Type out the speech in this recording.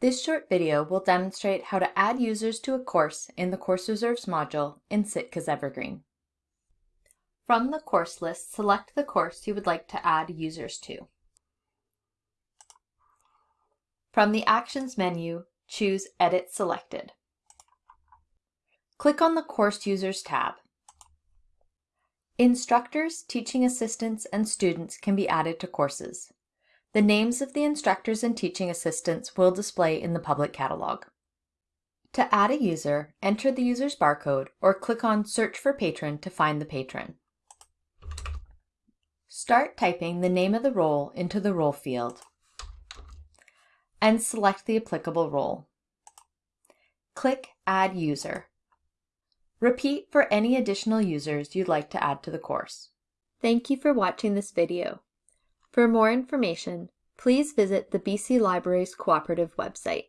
This short video will demonstrate how to add users to a course in the Course Reserves module in Sitka's Evergreen. From the course list, select the course you would like to add users to. From the Actions menu, choose Edit Selected. Click on the Course Users tab. Instructors, teaching assistants, and students can be added to courses. The names of the instructors and teaching assistants will display in the public catalog. To add a user, enter the user's barcode or click on Search for Patron to find the patron. Start typing the name of the role into the role field and select the applicable role. Click Add User. Repeat for any additional users you'd like to add to the course. Thank you for watching this video. For more information, please visit the BC Libraries Cooperative website.